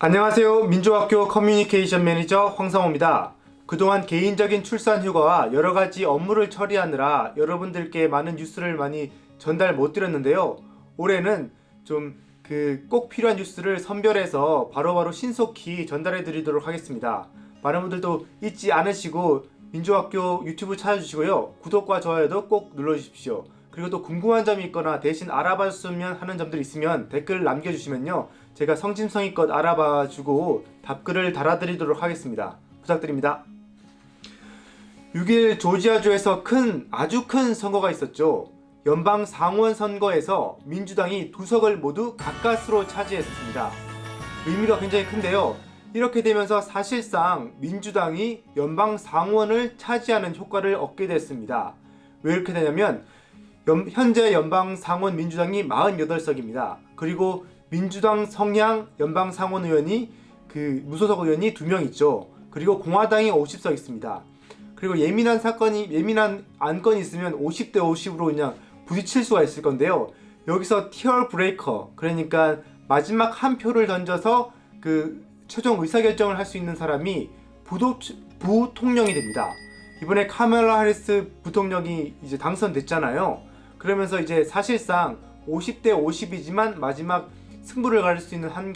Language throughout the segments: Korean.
안녕하세요. 민주학교 커뮤니케이션 매니저 황성호입니다. 그동안 개인적인 출산 휴가와 여러가지 업무를 처리하느라 여러분들께 많은 뉴스를 많이 전달 못 드렸는데요. 올해는 좀 그 꼭 필요한 뉴스를 선별해서 바로바로 신속히 전달해 드리도록 하겠습니다. 많은 분들도 잊지 않으시고 민주학교 유튜브 찾아주시고요. 구독과 좋아요도 꼭 눌러주십시오. 그리고 또 궁금한 점이 있거나 대신 알아봤으면 하는 점들이 있으면 댓글 남겨주시면요. 제가 성심성의껏 알아봐주고 답글을 달아드리도록 하겠습니다. 부탁드립니다. 6일 조지아주에서 큰 아주 큰 선거가 있었죠. 연방 상원 선거에서 민주당이 두 석을 모두 가까스로 차지했습니다. 의미가 굉장히 큰데요. 이렇게 되면서 사실상 민주당이 연방 상원을 차지하는 효과를 얻게 됐습니다. 왜 이렇게 되냐면 연- 현재 연방 상원 민주당이 48석입니다. 그리고 민주당 성향 연방 상원 의원이 그 무소속 의원이 두 명 있죠. 그리고 공화당이 50석 있습니다. 그리고 예민한 사건이 예민한 안건이 있으면 50대 50으로 그냥 부딪힐 수가 있을 건데요. 여기서 티어 브레이커 그러니까 마지막 한 표를 던져서 그 최종 의사결정을 할 수 있는 사람이 부도, 부통령이 됩니다. 이번에 카멜라 하리스 부통령이 이제 당선됐잖아요. 그러면서 이제 사실상 50대 50이지만 마지막 승부를 가릴 수 있는 한,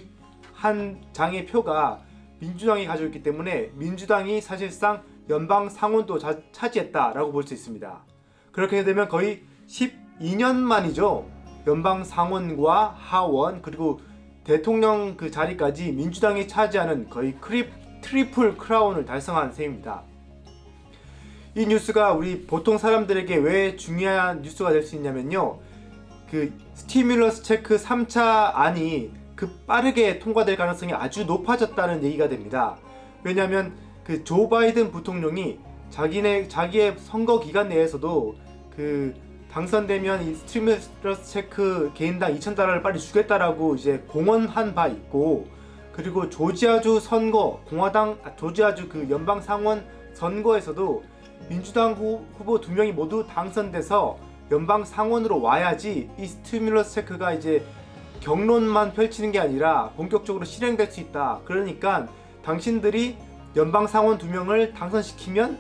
한 장의 표가 민주당이 가져있기 때문에 민주당이 사실상 연방 상원도 자- 차지했다라고 볼 수 있습니다. 그렇게 되면 거의 12년 만이죠. 연방 상원과 하원 그리고 대통령 그 자리까지 민주당이 차지하는 거의 크리, 트리플 크라운을 달성한 셈입니다. 이 뉴스가 우리 보통 사람들에게 왜 중요한 뉴스가 될 수 있냐면요. 그 stimulus check 3차 안이 급 빠르게 통과될 가능성이 아주 높아졌다는 얘기가 됩니다. 왜냐하면 그 조 바이든 부통령이 자기네 자기의 선거 기간 내에서도 그 당선되면 이 stimulus check 개인당 2,000달러를 빨리 주겠다라고 이제 공언한 바 있고 그리고 조지아주 선거 공화당 아, 조지아주 그 연방 상원 선거에서도 민주당 후, 후보 두 명이 모두 당선돼서 연방 상원으로 와야지 이 스티뮬러스 체크가 이제 경론만 펼치는 게 아니라 본격적으로 실행될 수 있다. 그러니까 당신들이 연방 상원 두 명을 당선시키면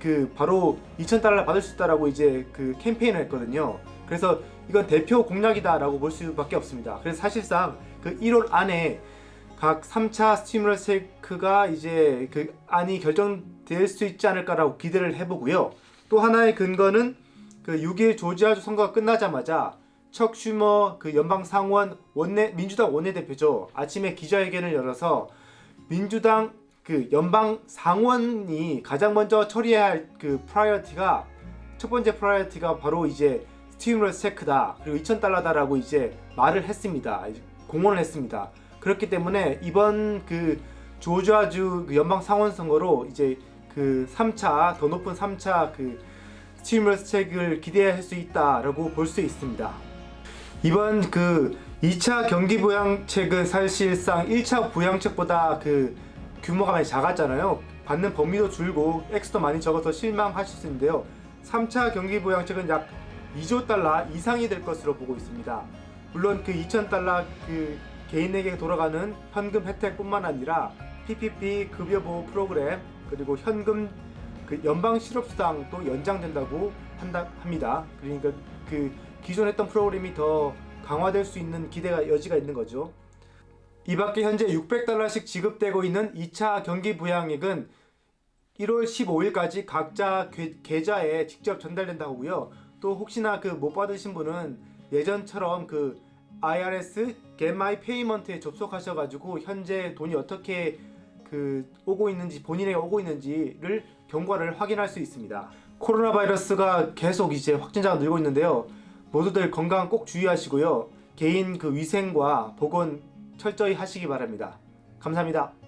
그 바로 2,000달러 받을 수 있다라고 이제 그 캠페인을 했거든요. 그래서 이건 대표 공약이다라고 볼 수밖에 없습니다. 그래서 사실상 그 1월 안에 각 3차 stimulus check가 이제 그 안이 결정될 수 있지 않을까라고 기대를 해보고요. 또 하나의 근거는 그 6일 조지아주 선거가 끝나자마자 척 슈머 그 연방 상원 원내 민주당 원내대표죠. 아침에 기자회견을 열어서 민주당 그 연방 상원이 가장 먼저 처리해야 할 그 priority가 첫 번째 priority가 바로 이제 stimulus check다. 그리고 2,000달러다라고 이제 말을 했습니다. 공언을 했습니다. 그렇기 때문에 이번 그 조지아주 그 연방 상원 선거로 이제 그 3차 더 높은 3차 그 스티뮬러스 책을 기대할 수 있다라고 볼 수 있습니다. 이번 그 2차 경기 부양책은 사실상 1차 부양책보다 그 규모가 많이 작았잖아요. 받는 범위도 줄고 액수도 많이 적어서 실망하실 수 있는데요. 3차 경기 부양책은 약 2조 달러 이상이 될 것으로 보고 있습니다. 물론 그 2,000달러 그 개인에게 돌아가는 현금 혜택뿐만 아니라 PPP 급여 보호 프로그램 그리고 현금 그 연방 실업수당도 연장된다고 한다 합니다. 그러니까 그 기존 했던 프로그램이 더 강화될 수 있는 기대가 여지가 있는 거죠. 이 밖에 현재 600달러씩 지급되고 있는 2차 경기 부양액은 1월 15일까지 각자 계- 계좌에 직접 전달된다고 하고요. 또 혹시나 그 못 받으신 분은 예전처럼 그 IRS Get My Payment에 접속하셔가지고 현재 돈이 어떻게 그 오고 있는지 본인에게 오고 있는지를 경과를 확인할 수 있습니다. 코로나 바이러스가 계속 이제 확진자가 늘고 있는데요. 모두들 건강 꼭 주의하시고요. 개인 그 위생과 보건 철저히 하시기 바랍니다. 감사합니다.